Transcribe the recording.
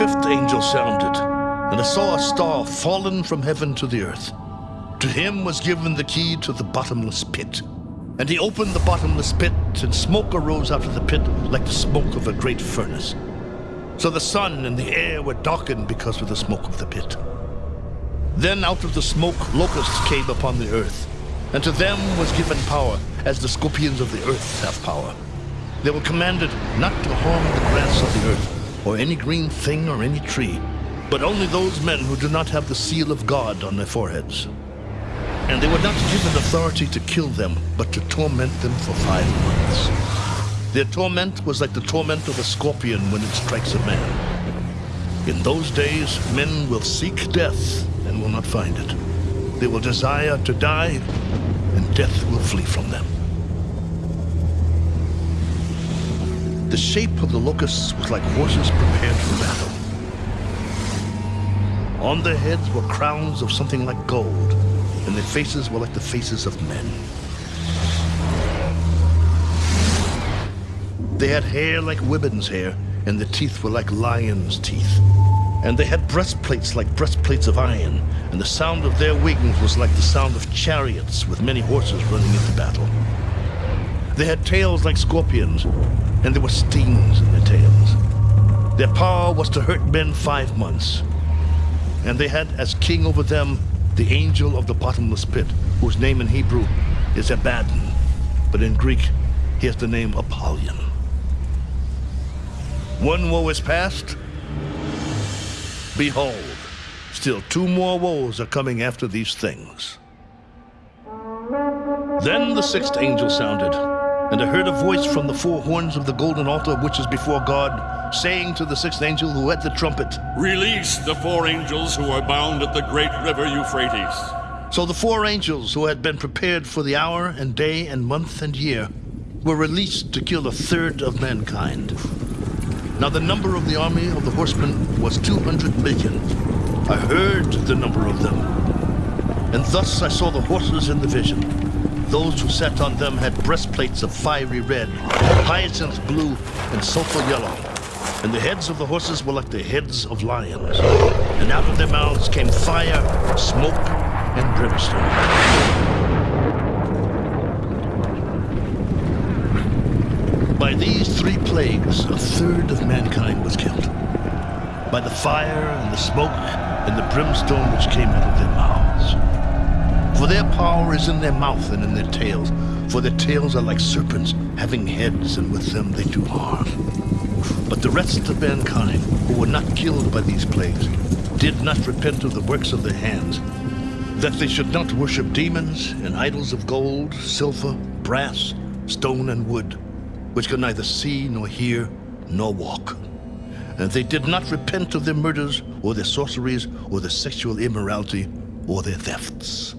angel sounded, and I saw a star fallen from heaven to the earth. To him was given the key to the bottomless pit. And he opened the bottomless pit, and smoke arose out of the pit like the smoke of a great furnace. So the sun and the air were darkened because of the smoke of the pit. Then out of the smoke locusts came upon the earth, and to them was given power, as the scorpions of the earth have power. They were commanded not to harm the grass of the earth, or any green thing or any tree, but only those men who do not have the seal of God on their foreheads. And they were not given authority to kill them, but to torment them for five months. Their torment was like the torment of a scorpion when it strikes a man. In those days, men will seek death and will not find it. They will desire to die, and death will flee from them. The shape of the locusts was like horses prepared for battle. On their heads were crowns of something like gold, and their faces were like the faces of men. They had hair like women's hair, and their teeth were like lions' teeth. And they had breastplates like breastplates of iron, and the sound of their wings was like the sound of chariots with many horses running into battle. They had tails like scorpions, and there were stings in their tails. Their power was to hurt men five months. And they had as king over them the angel of the bottomless pit, whose name in Hebrew is Abaddon, but in Greek he has the name Apollyon. One woe is past. Behold, still two more woes are coming after these things. Then the sixth angel sounded, and I heard a voice from the four horns of the golden altar which is before God, saying to the sixth angel who had the trumpet, Release the four angels who are bound at the great river Euphrates. So the four angels who had been prepared for the hour and day and month and year were released to kill a third of mankind. Now the number of the army of the horsemen was 200 million. I heard the number of them. And thus I saw the horses in the vision. Those who sat on them had breastplates of fiery red, hyacinth blue, and sulfur yellow. And the heads of the horses were like the heads of lions. And out of their mouths came fire, smoke, and brimstone. By these three plagues, a third of mankind was killed. By the fire and the smoke and the brimstone which came out of their mouths. For their power is in their mouth and in their tails. For their tails are like serpents, having heads, and with them they do harm. But the rest of mankind, who were not killed by these plagues, did not repent of the works of their hands, that they should not worship demons and idols of gold, silver, brass, stone, and wood which could neither see nor hear nor walk. And they did not repent of their murders or their sorceries or their sexual immorality or their thefts.